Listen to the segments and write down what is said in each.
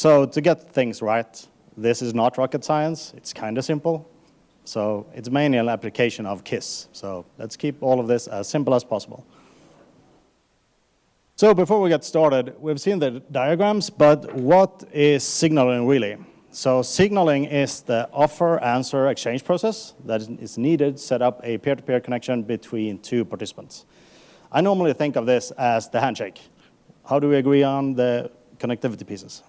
So to get things right, this is not rocket science. It's kind of simple. So it's mainly an application of KISS. So let's keep all of this as simple as possible. So before we get started, we've seen the diagrams, but what is signaling really? So signaling is the offer-answer exchange process that is needed to set up a peer-to-peer -peer connection between two participants. I normally think of this as the handshake. How do we agree on the connectivity pieces?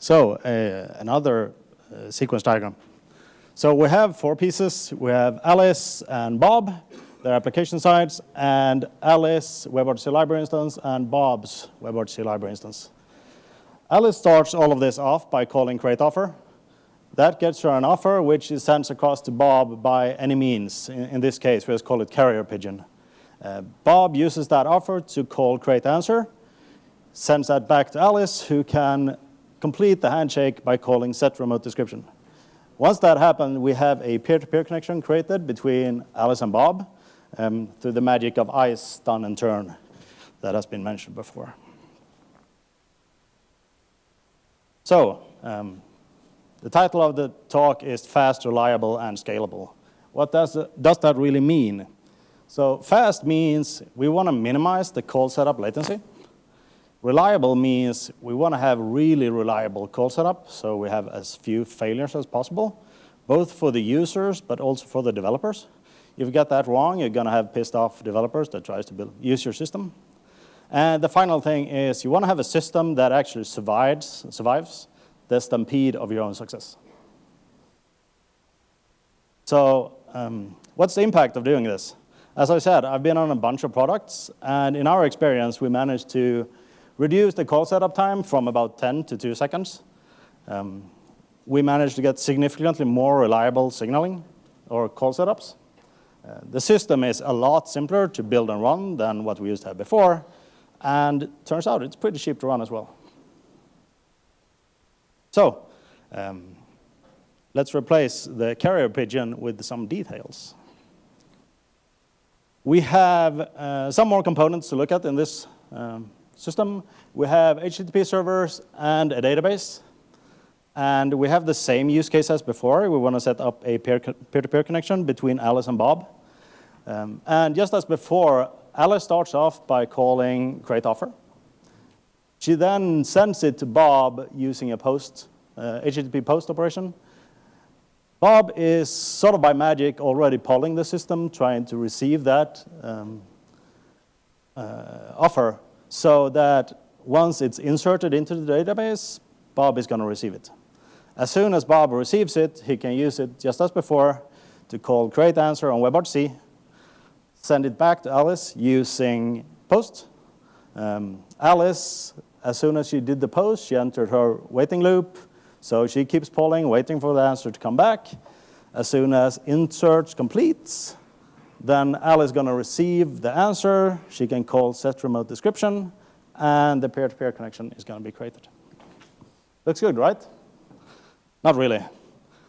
So uh, another uh, sequence diagram. So we have four pieces. We have Alice and Bob, their application sides, and Alice WebRTC library instance and Bob's WebRTC library instance. Alice starts all of this off by calling create offer. That gets her an offer which is sent across to Bob by any means. In, in this case, we just call it carrier pigeon. Uh, Bob uses that offer to call create answer, sends that back to Alice, who can complete the handshake by calling set remote description. Once that happens, we have a peer-to-peer -peer connection created between Alice and Bob um, through the magic of ice, stun, and turn that has been mentioned before. So, um, the title of the talk is Fast, Reliable, and Scalable. What does, does that really mean? So fast means we want to minimize the call setup latency. Reliable means we want to have really reliable call setup, so we have as few failures as possible, both for the users, but also for the developers. If you get that wrong, you're going to have pissed off developers that tries to build, use your system. And the final thing is you want to have a system that actually survives, survives the stampede of your own success. So um, what's the impact of doing this? As I said, I've been on a bunch of products, and in our experience, we managed to reduce the call setup time from about 10 to 2 seconds. Um, we managed to get significantly more reliable signaling or call setups. Uh, the system is a lot simpler to build and run than what we used to have before, and turns out it's pretty cheap to run as well. So um, let's replace the carrier pigeon with some details. We have uh, some more components to look at in this um, system. We have HTTP servers and a database. And we have the same use case as before. We want to set up a peer-to-peer -peer connection between Alice and Bob. Um, and just as before, Alice starts off by calling create offer. She then sends it to Bob using a post, uh, HTTP post operation. Bob is sort of by magic already polling the system, trying to receive that um, uh, offer so that once it's inserted into the database, Bob is going to receive it. As soon as Bob receives it, he can use it just as before to call create answer on WebRTC send it back to Alice using post. Um, Alice, as soon as she did the post, she entered her waiting loop. So she keeps polling, waiting for the answer to come back. As soon as insert completes, then Alice is going to receive the answer. She can call set remote description, and the peer-to-peer -peer connection is going to be created. Looks good, right? Not really.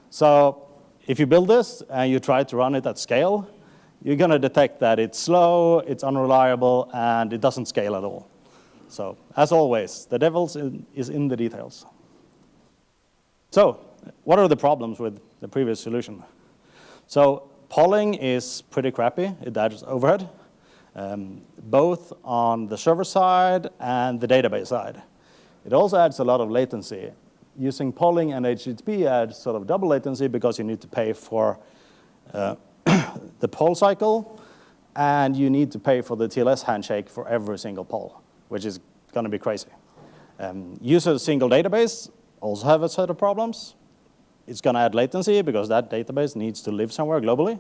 So if you build this and you try to run it at scale, you're going to detect that it's slow, it's unreliable, and it doesn't scale at all. So as always, the devil is in the details. So what are the problems with the previous solution? So polling is pretty crappy. It adds overhead, um, both on the server side and the database side. It also adds a lot of latency. Using polling and HTTP adds sort of double latency because you need to pay for uh, the poll cycle, and you need to pay for the TLS handshake for every single poll, which is going to be crazy. Um, use a single database also have a set of problems. It's going to add latency because that database needs to live somewhere globally.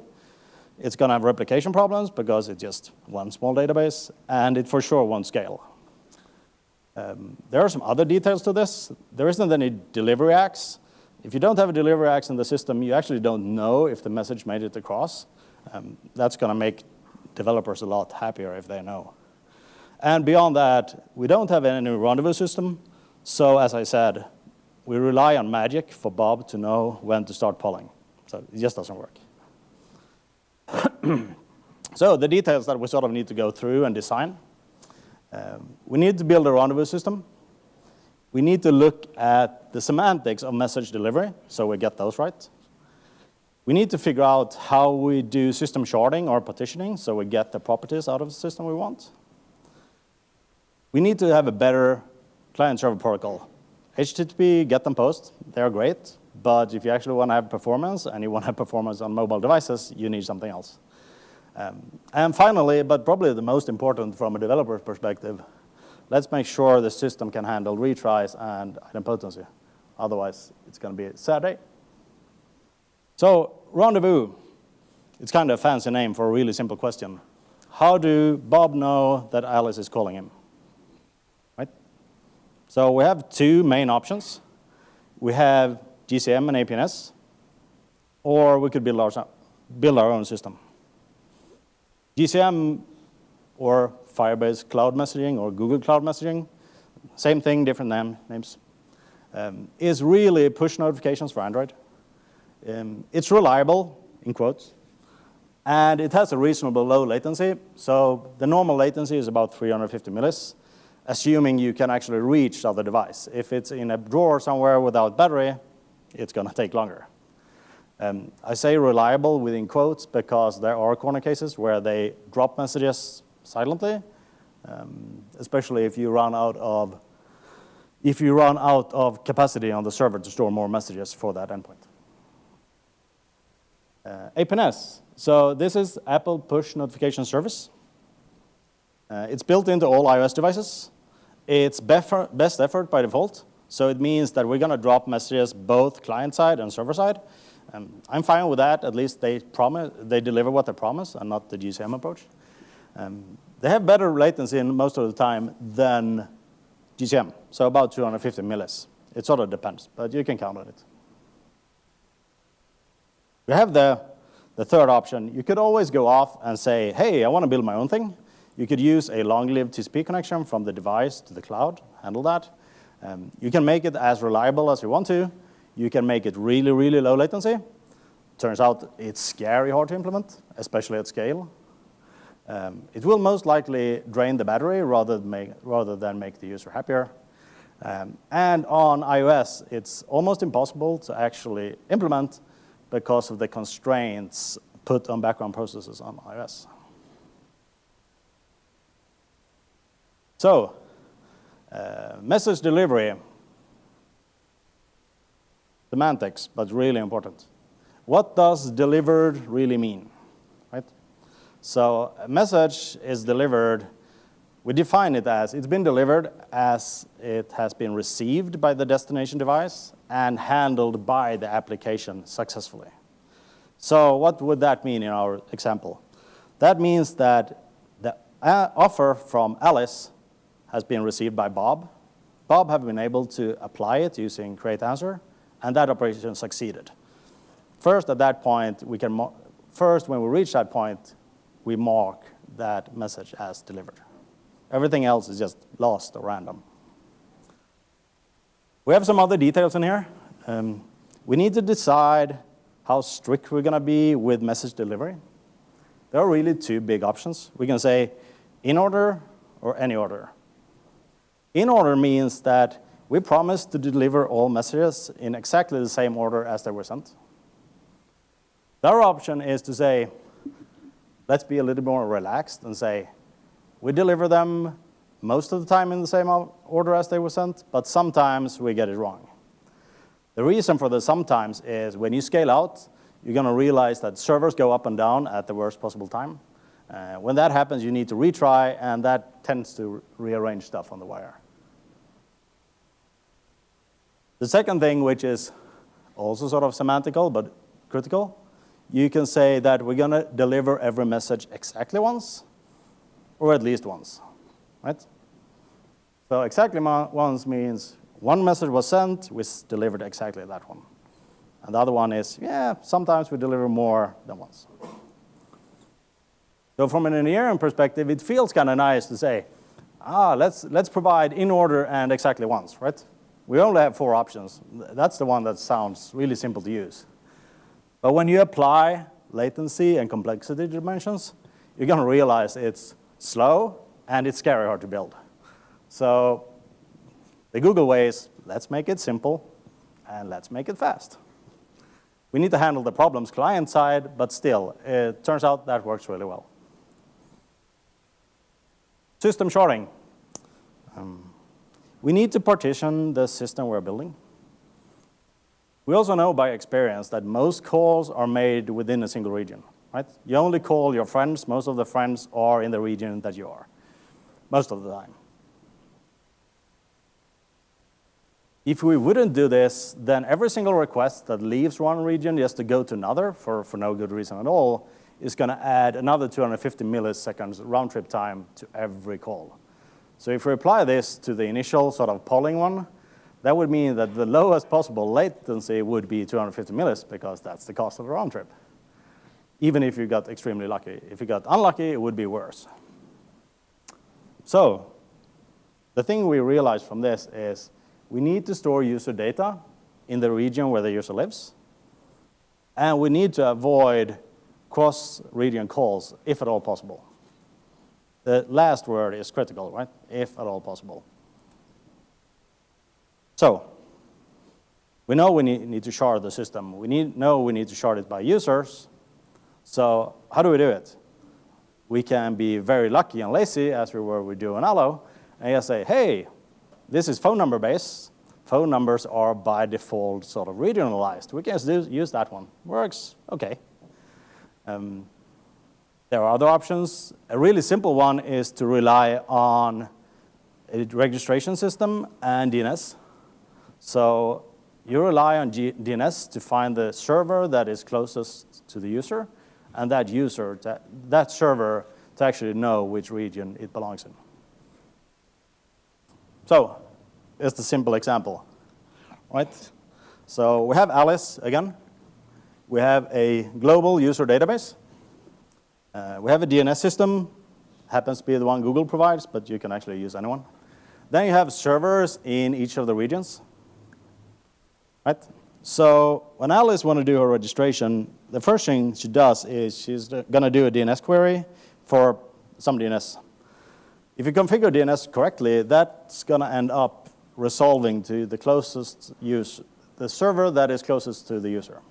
It's going to have replication problems because it's just one small database, and it for sure won't scale. Um, there are some other details to this. There isn't any delivery acks. If you don't have a delivery acks in the system, you actually don't know if the message made it across. Um, that's going to make developers a lot happier if they know. And beyond that, we don't have any rendezvous system. So as I said, we rely on magic for Bob to know when to start polling. So it just doesn't work. so the details that we sort of need to go through and design. Um, we need to build a rendezvous system We need to look at the semantics of message delivery, so we get those right. We need to figure out how we do system sharding or partitioning, so we get the properties out of the system we want. We need to have a better client-server protocol. HTTP, GET and POST, they're great, but if you actually want to have performance and you want to have performance on mobile devices, you need something else. Um, and finally, but probably the most important from a developer's perspective, let's make sure the system can handle retries and idempotency. Otherwise, it's going to be a sad day. So rendezvous, it's kind of a fancy name for a really simple question. How do Bob know that Alice is calling him? So we have two main options. We have GCM and APNS, or we could build our, build our own system. GCM or Firebase Cloud Messaging or Google Cloud Messaging, same thing, different name, names, um, is really push notifications for Android. Um, it's reliable, in quotes, and it has a reasonable low latency. So the normal latency is about 350 millis, assuming you can actually reach the other device. If it's in a drawer somewhere without battery, it's going to take longer. Um, I say reliable within quotes because there are corner cases where they drop messages silently, um, especially if you run out of if you run out of capacity on the server to store more messages for that endpoint. Uh, APNS. So this is Apple Push Notification Service. Uh, it's built into all iOS devices. It's best effort by default. So it means that we're going to drop messages both client-side and server-side. Um, I'm fine with that. At least they promise they deliver what they promise and not the GCM approach. Um, they have better latency in most of the time than GCM, so about 250 millis. It sort of depends, but you can count on it. We have the, the third option. You could always go off and say, hey, I want to build my own thing. You could use a long-lived TCP connection from the device to the cloud, handle that. Um, you can make it as reliable as you want to. You can make it really, really low latency. Turns out it's scary hard to implement, especially at scale. Um, it will most likely drain the battery rather than make, rather than make the user happier. Um, and on iOS, it's almost impossible to actually implement because of the constraints put on background processes on iOS. So uh, message delivery, semantics, but really important. What does delivered really mean, right? So a message is delivered, we define it as, it's been delivered as it has been received by the destination device and handled by the application successfully. So what would that mean in our example? That means that the uh, offer from Alice has been received by Bob. Bob have been able to apply it using create answer, and that operation succeeded. First, at that point, we can first, when we reach that point, we mark that message as delivered. Everything else is just lost or random. We have some other details in here. Um, we need to decide how strict we're going to be with message delivery. There are really two big options. We can say in order or any order. In order means that we promise to deliver all messages in exactly the same order as they were sent. The other option is to say, let's be a little more relaxed and say, we deliver them most of the time in the same order as they were sent, but sometimes we get it wrong. The reason for the sometimes is when you scale out, you're going to realize that servers go up and down at the worst possible time. Uh, when that happens, you need to retry, and that tends to rearrange stuff on the wire. The second thing, which is also sort of semantical but critical, you can say that we're going to deliver every message exactly once, or at least once, right? So exactly once means one message was sent, we delivered exactly that one. And the other one is, yeah, sometimes we deliver more than once. So from an engineering perspective, it feels kind of nice to say, ah, let's, let's provide in order and exactly once, right? We only have four options. That's the one that sounds really simple to use. But when you apply latency and complexity dimensions, you're going to realize it's slow and it's scary hard to build. So The Google way is, let's make it simple, and let's make it fast. We need to handle the problems client side, but still, it turns out that works really well. System sharding. Um, we need to partition the system we're building. We also know by experience that most calls are made within a single region, right? You only call your friends, most of the friends are in the region that you are, most of the time. If we wouldn't do this, then every single request that leaves one region just to go to another for, for no good reason at all is going to add another 250 milliseconds round trip time to every call. So if we apply this to the initial sort of polling one, that would mean that the lowest possible latency would be 250 millis because that's the cost of the round trip. Even if you got extremely lucky. If you got unlucky, it would be worse. So the thing we realized from this is we need to store user data in the region where the user lives. And we need to avoid cross-region calls, if at all possible. The last word is critical, right? If at all possible. So we know we need, need to shard the system. We need, know we need to shard it by users. So how do we do it? We can be very lucky and lazy, as we were with Duo and Allo, and just say, hey, this is phone number based. Phone numbers are by default sort of regionalized. We can just use that one. Works, okay. Um, there are other options. A really simple one is to rely on a registration system and DNS. So you rely on GeoDNS to find the server that is closest to the user, and that user, to, that server, to actually know which region it belongs in. So, it's the simple example, right? So we have Alice again. We have a global user database. Uh, we have a DNS system, happens to be the one Google provides, but you can actually use anyone. Then you have servers in each of the regions. Right? So when Alice wants to do her registration, the first thing she does is she's going to do a DNS query for some DNS. If you configure DNS correctly, that's going to end up resolving to the closest use, the server that is closest to the user.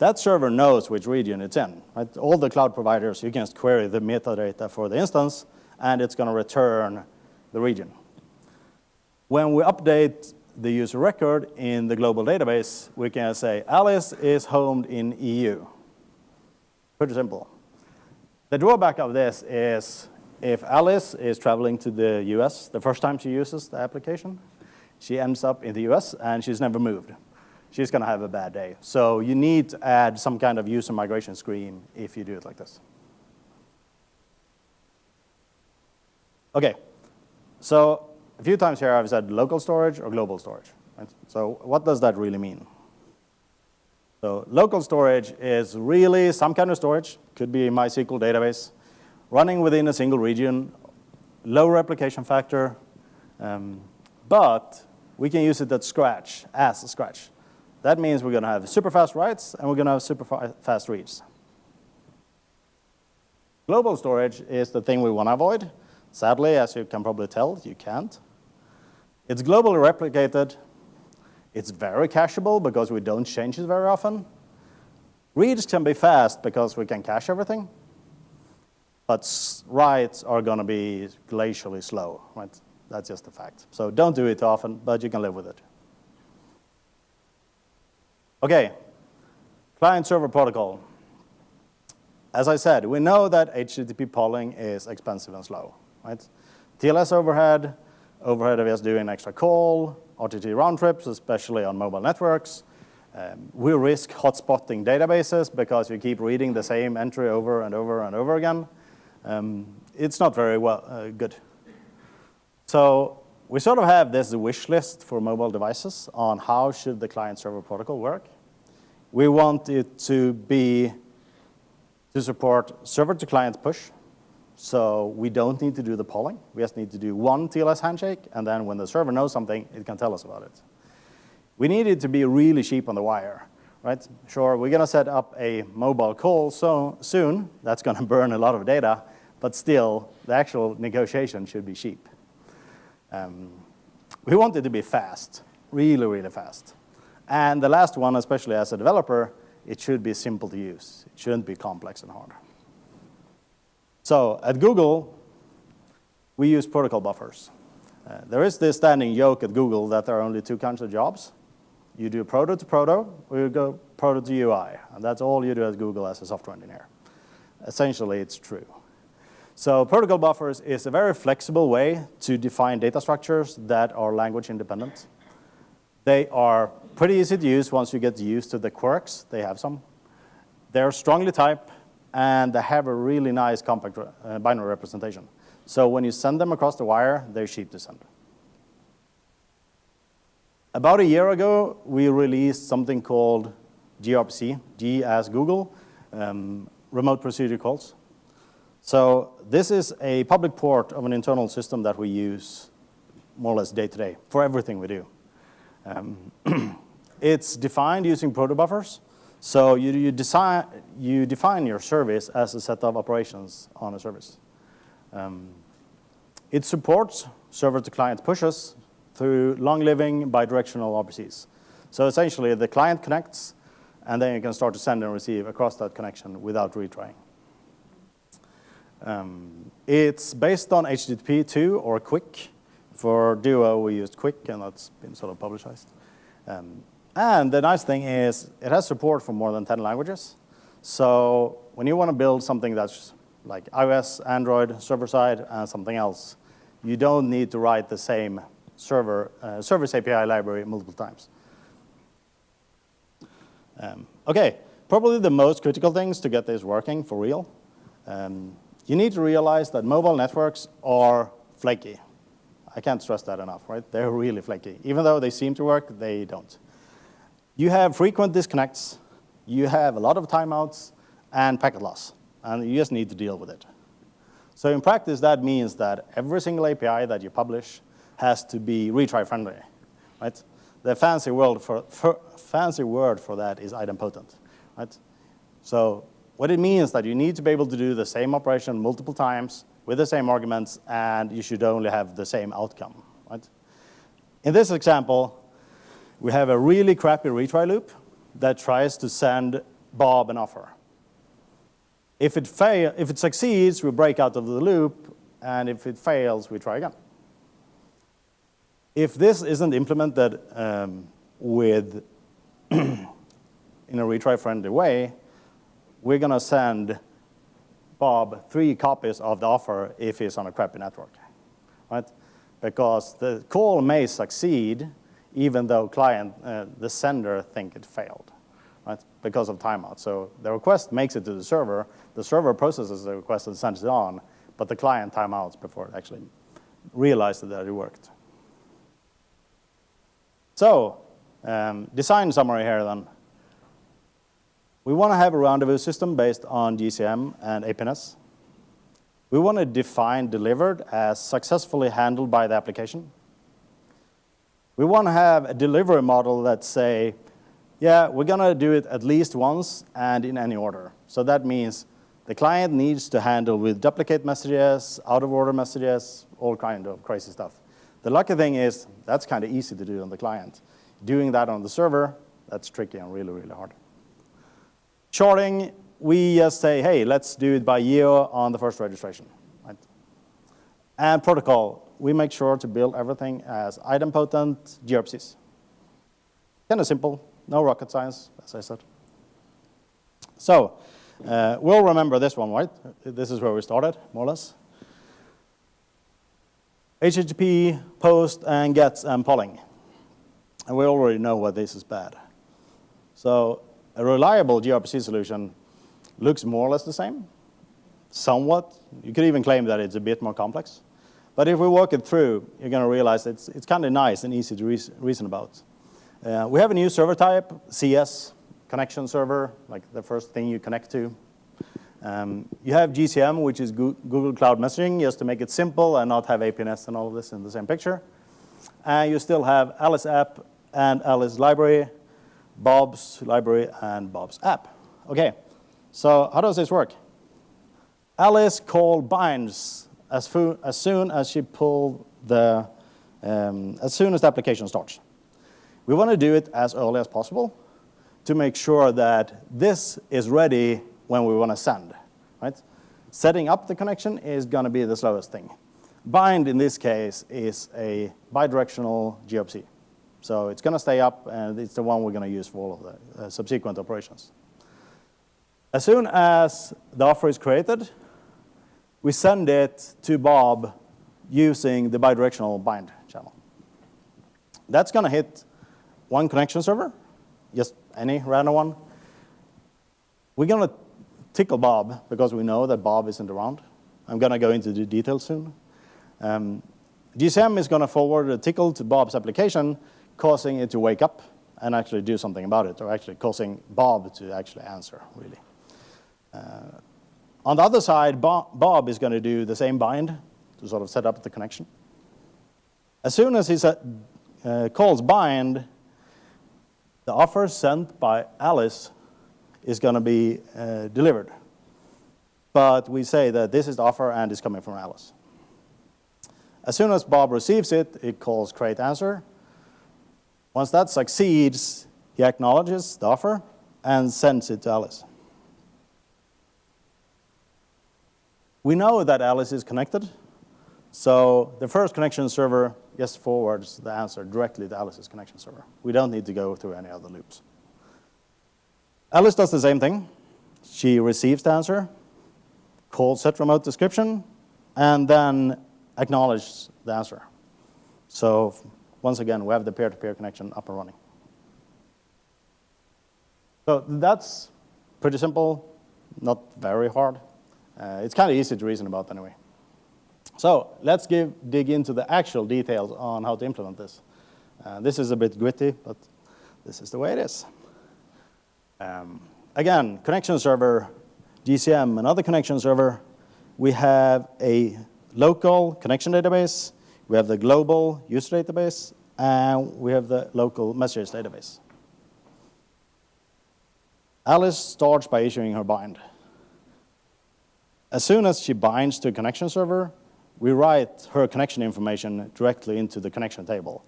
That server knows which region it's in. Right? All the cloud providers, you can just query the metadata for the instance, and it's going to return the region. When we update the user record in the global database, we can say Alice is homed in EU. Pretty simple. The drawback of this is if Alice is traveling to the US the first time she uses the application, she ends up in the US and she's never moved she's going to have a bad day. So you need to add some kind of user migration screen if you do it like this. Okay, so a few times here I've said local storage or global storage. Right? So what does that really mean? So local storage is really some kind of storage, could be a MySQL database, running within a single region, low replication factor, um, but we can use it at scratch, as a scratch. That means we're going to have super fast writes and we're going to have super fast reads. Global storage is the thing we want to avoid. Sadly, as you can probably tell, you can't. It's globally replicated. It's very cacheable because we don't change it very often. Reads can be fast because we can cache everything. But writes are going to be glacially slow. Right? That's just a fact. So don't do it often, but you can live with it. Okay, client-server protocol. As I said, we know that HTTP polling is expensive and slow, right? TLS overhead, overhead of us doing an extra call, RTT round trips, especially on mobile networks. Um, we risk hotspotting databases because you keep reading the same entry over and over and over again. Um, it's not very well uh, good. So we sort of have this wish list for mobile devices on how should the client-server protocol work. We want it to be to support server-to-client push. So we don't need to do the polling. We just need to do one TLS handshake, and then when the server knows something, it can tell us about it. We need it to be really cheap on the wire, right? Sure, we're going to set up a mobile call so soon. That's going to burn a lot of data, but still, the actual negotiation should be cheap. Um, We want it to be fast, really, really fast. And the last one, especially as a developer, it should be simple to use. It shouldn't be complex and hard. So at Google, we use protocol buffers. Uh, there is this standing joke at Google that there are only two kinds of jobs. You do proto to proto, or you go proto to UI. And that's all you do at Google as a software engineer. Essentially, it's true. So protocol buffers is a very flexible way to define data structures that are language independent. They are pretty easy to use once you get used to the quirks. They have some. They're strongly typed, and they have a really nice compact uh, binary representation. So when you send them across the wire, they're cheap to send. About a year ago, we released something called gRPC, G as Google, um, remote procedure calls. So this is a public port of an internal system that we use more or less day to day for everything we do. Um, it's defined using protobufers. So you, you, design, you define your service as a set of operations on a service. Um, it supports server-to-client pushes through long-living bidirectional RPCs. So essentially, the client connects, and then you can start to send and receive across that connection without retrying. Um, it's based on HTTP 2 or QUIC. For Duo, we used QUIC, and that's been sort of publicized. Um, and the nice thing is it has support for more than 10 languages. So when you want to build something that's like iOS, Android, server-side, and something else, you don't need to write the same server, uh, service API library multiple times. Um, okay, probably the most critical things to get this working for real. Um, you need to realize that mobile networks are flaky. I can't stress that enough, right? They're really flaky. Even though they seem to work, they don't. You have frequent disconnects, you have a lot of timeouts, and packet loss, and you just need to deal with it. So in practice, that means that every single API that you publish has to be retry friendly, right? The fancy word for, for, fancy word for that is idempotent, right? So what it means is that you need to be able to do the same operation multiple times with the same arguments, and you should only have the same outcome, right? In this example, we have a really crappy retry loop that tries to send Bob an offer. If it, fail, if it succeeds, we break out of the loop, and if it fails, we try again. If this isn't implemented um, with in a retry-friendly way, we're going to send Bob three copies of the offer if he's on a crappy network, right? Because the call may succeed even though client, uh, the sender think it failed right, because of timeout. So the request makes it to the server, the server processes the request and sends it on, but the client timeouts before it actually realizes that it worked. So um, design summary here then. We want to have a rendezvous system based on GCM and APNS. We want to define delivered as successfully handled by the application. We want to have a delivery model that say, yeah, we're going to do it at least once and in any order. So that means the client needs to handle with duplicate messages, out of order messages, all kind of crazy stuff. The lucky thing is that's kind of easy to do on the client. Doing that on the server, that's tricky and really, really hard. Sharding, we just say, hey, let's do it by year on the first registration. Right? And protocol, we make sure to build everything as idempotent gRPCs. Kind of simple, no rocket science, as I said. So uh, we'll remember this one, right? This is where we started, more or less. HTTP, post, and gets, and polling. And we already know why this is bad. So a reliable gRPC solution looks more or less the same, somewhat. You could even claim that it's a bit more complex. But if we work it through, you're going to realize it's, it's kind of nice and easy to reason about. Uh, we have a new server type, CS, connection server, like the first thing you connect to. Um, you have GCM, which is Google Cloud Messaging, just to make it simple and not have APNS and all of this in the same picture. And you still have Alice app and Alice library, Bob's library, and Bob's app. Okay, so how does this work? Alice call binds as, as soon as she pull the um, as soon as the application starts. We want to do it as early as possible to make sure that this is ready when we want to send, right? Setting up the connection is going to be the slowest thing. Bind, in this case, is a bidirectional gRPC. So it's going to stay up, and it's the one we're going to use for all of the uh, subsequent operations. As soon as the offer is created, we send it to Bob using the bidirectional bind channel. That's going to hit one connection server, just any random one. We're going to tickle Bob because we know that Bob isn't around. I'm going to go into the details soon. Um, GCM is going to forward a tickle to Bob's application, causing it to wake up and actually do something about it, or actually causing Bob to actually answer, really. Uh, on the other side, Bob is going to do the same bind to sort of set up the connection. As soon as he uh, calls bind, the offer sent by Alice is going to be uh, delivered. But we say that this is the offer and it's coming from Alice. As soon as Bob receives it, it calls create answer. Once that succeeds, he acknowledges the offer and sends it to Alice. We know that Alice is connected, so the first connection server just forwards the answer directly to Alice's connection server. We don't need to go through any other loops. Alice does the same thing. She receives the answer, calls set remote description, and then acknowledges the answer. So once again, we have the peer-to-peer -peer connection up and running. So that's pretty simple, not very hard. Uh, it's kind of easy to reason about anyway. So let's give, dig into the actual details on how to implement this. Uh, this is a bit gritty, but this is the way it is. Um, again, connection server, GCM, another connection server. We have a local connection database. We have the global user database, and we have the local messages database. Alice starts by issuing her bind. As soon as she binds to a connection server, we write her connection information directly into the connection table.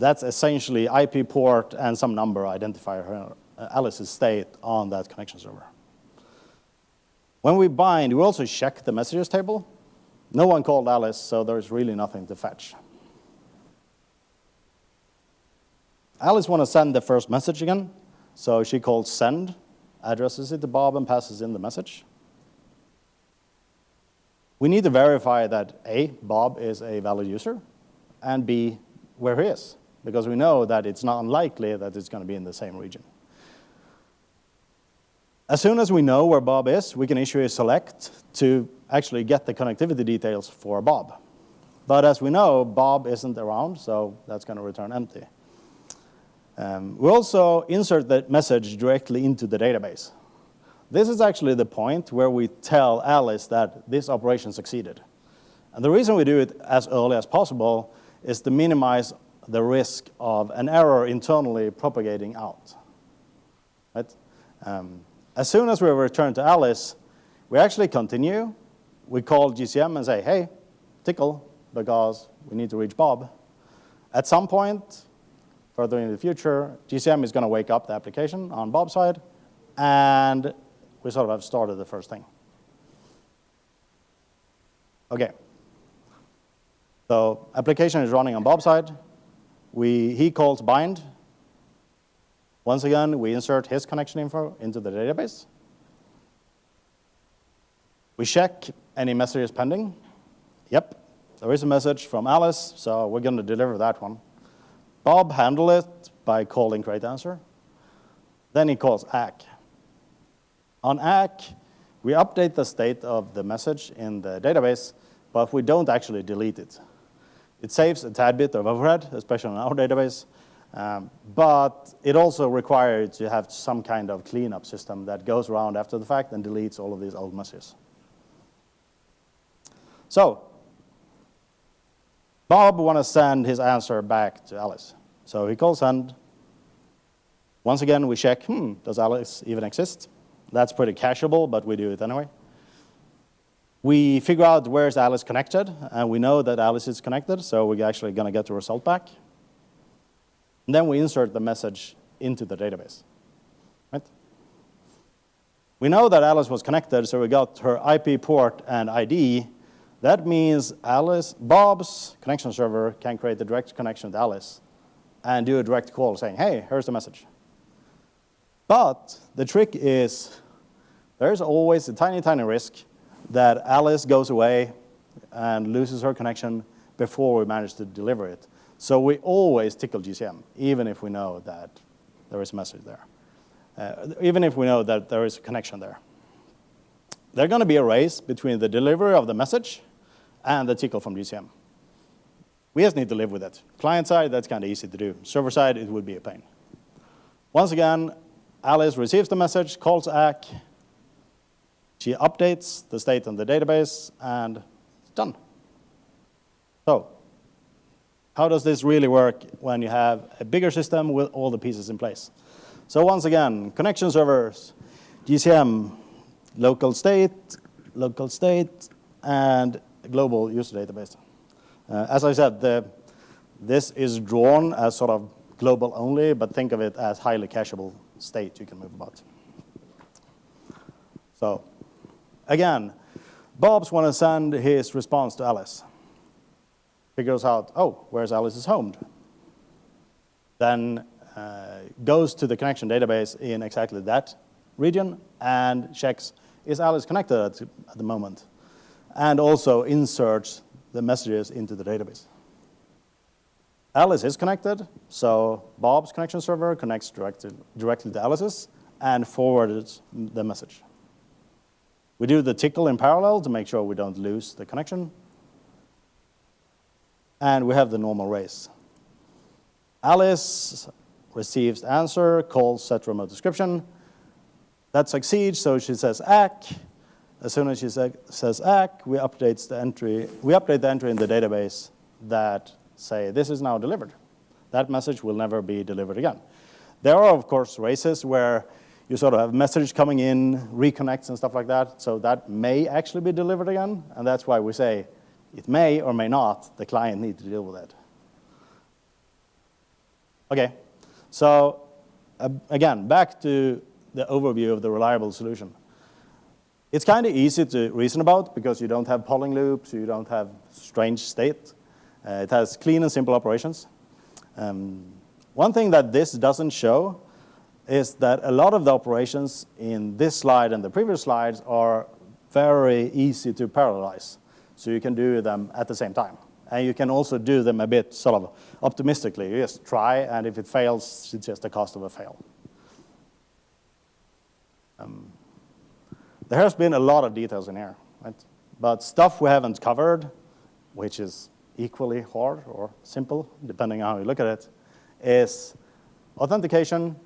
That's essentially IP port and some number identify her, Alice's state on that connection server. When we bind, we also check the messages table. No one called Alice, so there's really nothing to fetch. Alice wants to send the first message again, so she calls send, addresses it to Bob, and passes in the message. We need to verify that A, Bob is a valid user, and B, where he is, because we know that it's not unlikely that it's going to be in the same region. As soon as we know where Bob is, we can issue a select to actually get the connectivity details for Bob. But as we know, Bob isn't around, so that's going to return empty. Um, we also insert that message directly into the database. This is actually the point where we tell Alice that this operation succeeded. And the reason we do it as early as possible is to minimize the risk of an error internally propagating out. Right? Um, as soon as we return to Alice, we actually continue. We call GCM and say, hey, tickle, because we need to reach Bob. At some point, further in the future, GCM is going to wake up the application on Bob's side, and we sort of have started the first thing. Okay. So application is running on Bob's side. We, he calls bind. Once again, we insert his connection info into the database. We check any messages pending. Yep, there is a message from Alice, so we're going to deliver that one. Bob handled it by calling create answer. Then he calls ACK. On ACK, we update the state of the message in the database, but we don't actually delete it. It saves a tad bit of overhead, especially on our database, um, but it also requires to have some kind of cleanup system that goes around after the fact and deletes all of these old messages. So, Bob wants to send his answer back to Alice. So he calls send. Once again, we check, hmm, does Alice even exist? That's pretty cacheable, but we do it anyway. We figure out where is Alice connected, and we know that Alice is connected, so we're actually going to get the result back. And then we insert the message into the database. Right? We know that Alice was connected, so we got her IP port and ID. That means Alice, Bob's connection server can create a direct connection with Alice and do a direct call saying, hey, here's the message. But the trick is there's always a tiny, tiny risk that Alice goes away and loses her connection before we manage to deliver it. So we always tickle GCM, even if we know that there is a message there, uh, even if we know that there is a connection there. There's going to be a race between the delivery of the message and the tickle from GCM. We just need to live with it. Client side, that's kind of easy to do. Server side, it would be a pain. Once again, Alice receives the message, calls ACK, she updates the state on the database, and it's done. So how does this really work when you have a bigger system with all the pieces in place? So once again, connection servers, GCM, local state, local state, and global user database. Uh, as I said, the, this is drawn as sort of global only, but think of it as highly cacheable state you can move about. So again, Bob's want to send his response to Alice. Figures out, oh, where's Alice's home? Then uh, goes to the connection database in exactly that region and checks, is Alice connected at, at the moment? And also inserts the messages into the database. Alice is connected, so Bob's connection server connects directly, directly to Alice's and forwards the message. We do the tickle in parallel to make sure we don't lose the connection. And we have the normal race. Alice receives answer, calls set remote description. That succeeds, so she says ACK. As soon as she say, says ACK, we update the entry. We update the entry in the database that say this is now delivered. That message will never be delivered again. There are, of course, races where you sort of have message coming in, reconnects and stuff like that. So that may actually be delivered again. And that's why we say it may or may not. The client need to deal with it. OK, so uh, again, back to the overview of the reliable solution. It's kind of easy to reason about because you don't have polling loops, you don't have strange state. Uh, it has clean and simple operations. Um, one thing that this doesn't show is that a lot of the operations in this slide and the previous slides are very easy to parallelize. So you can do them at the same time. And you can also do them a bit sort of optimistically. You just try, and if it fails, it's just the cost of a fail. Um, there has been a lot of details in here, right? But stuff we haven't covered, which is equally hard or simple, depending on how you look at it, is authentication,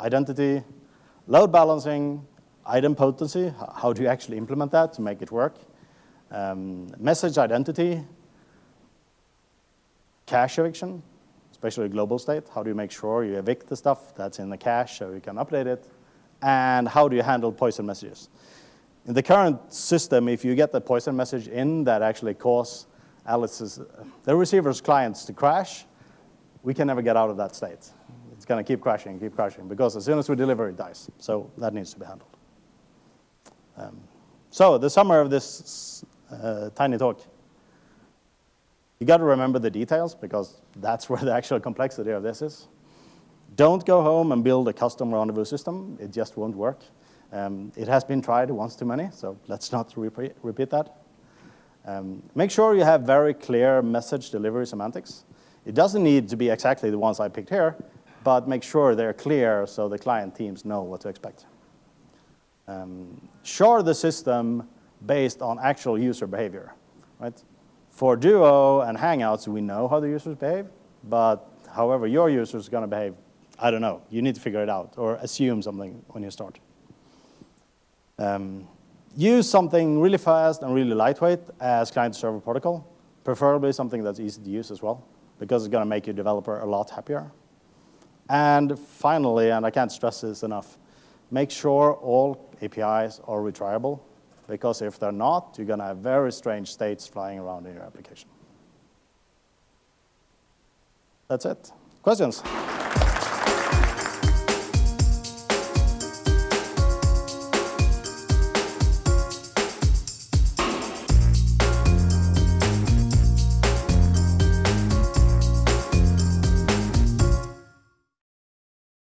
identity, load balancing, idempotency, how do you actually implement that to make it work, um, message identity, cache eviction, especially global state. How do you make sure you evict the stuff that's in the cache so you can update it? And how do you handle poison messages? In the current system, if you get the poison message in that actually cause Alice's, the receiver's clients to crash, we can never get out of that state. It's going to keep crashing, keep crashing, because as soon as we deliver, it dies. So that needs to be handled. Um, so the summary of this uh, tiny talk you got to remember the details because that's where the actual complexity of this is. Don't go home and build a custom rendezvous system. It just won't work. Um, it has been tried once too many, so let's not repeat, repeat that. Um, make sure you have very clear message delivery semantics. It doesn't need to be exactly the ones I picked here, but make sure they're clear so the client teams know what to expect. Um, shard the system based on actual user behavior, right? For Duo and Hangouts, we know how the users behave, but however your user is going to behave, I don't know. You need to figure it out or assume something when you start. Um, use something really fast and really lightweight as client-server protocol, preferably something that's easy to use as well, because it's going to make your developer a lot happier. And finally, and I can't stress this enough, make sure all APIs are retriable because if they're not, you're going to have very strange states flying around in your application. That's it. Questions?